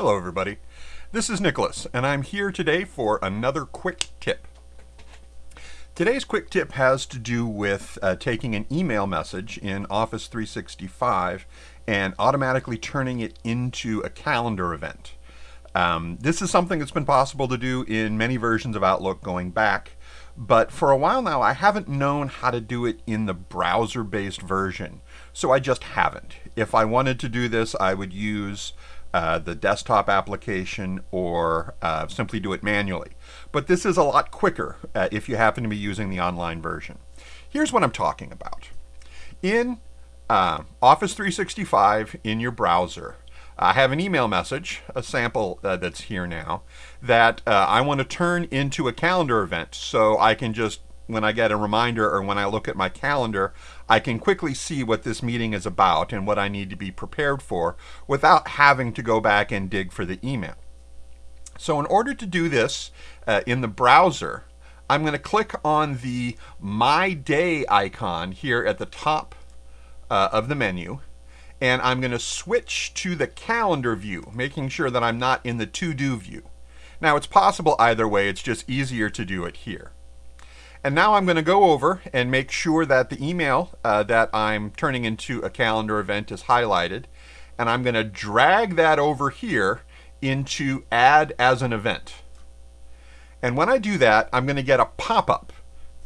Hello everybody. This is Nicholas and I'm here today for another quick tip. Today's quick tip has to do with uh, taking an email message in Office 365 and automatically turning it into a calendar event. Um, this is something that's been possible to do in many versions of Outlook going back, but for a while now I haven't known how to do it in the browser-based version, so I just haven't. If I wanted to do this, I would use uh, the desktop application or uh, simply do it manually. But this is a lot quicker uh, if you happen to be using the online version. Here's what I'm talking about. In uh, Office 365 in your browser, I have an email message, a sample uh, that's here now, that I want to turn into a calendar event so I can just when I get a reminder or when I look at my calendar, I can quickly see what this meeting is about and what I need to be prepared for without having to go back and dig for the email. So in order to do this uh, in the browser, I'm going to click on the My Day icon here at the top uh, of the menu and I'm going to switch to the calendar view, making sure that I'm not in the to-do view. Now it's possible either way, it's just easier to do it here. And now I'm going to go over and make sure that the email uh, that I'm turning into a calendar event is highlighted. And I'm going to drag that over here into add as an event. And when I do that, I'm going to get a pop-up.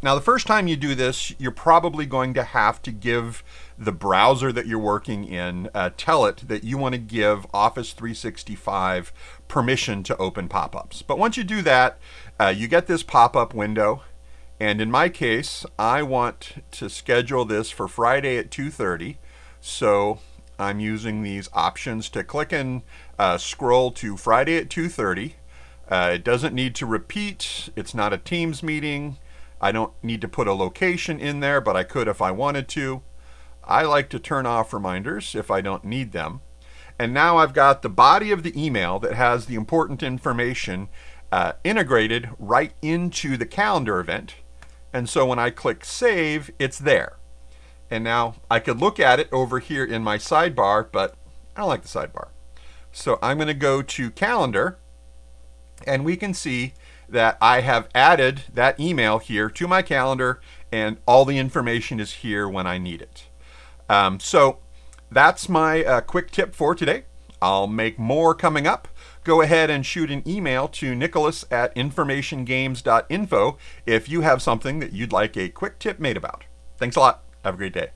Now, the first time you do this, you're probably going to have to give the browser that you're working in, uh, tell it that you want to give Office 365 permission to open pop-ups. But once you do that, uh, you get this pop-up window and in my case, I want to schedule this for Friday at 2.30. So I'm using these options to click and uh, scroll to Friday at 2.30. Uh, it doesn't need to repeat. It's not a Teams meeting. I don't need to put a location in there, but I could if I wanted to. I like to turn off reminders if I don't need them. And now I've got the body of the email that has the important information uh, integrated right into the calendar event. And so when I click save, it's there. And now I could look at it over here in my sidebar, but I don't like the sidebar. So I'm going to go to calendar and we can see that I have added that email here to my calendar and all the information is here when I need it. Um, so that's my uh, quick tip for today. I'll make more coming up go ahead and shoot an email to nicholas at informationgames.info if you have something that you'd like a quick tip made about. Thanks a lot. Have a great day.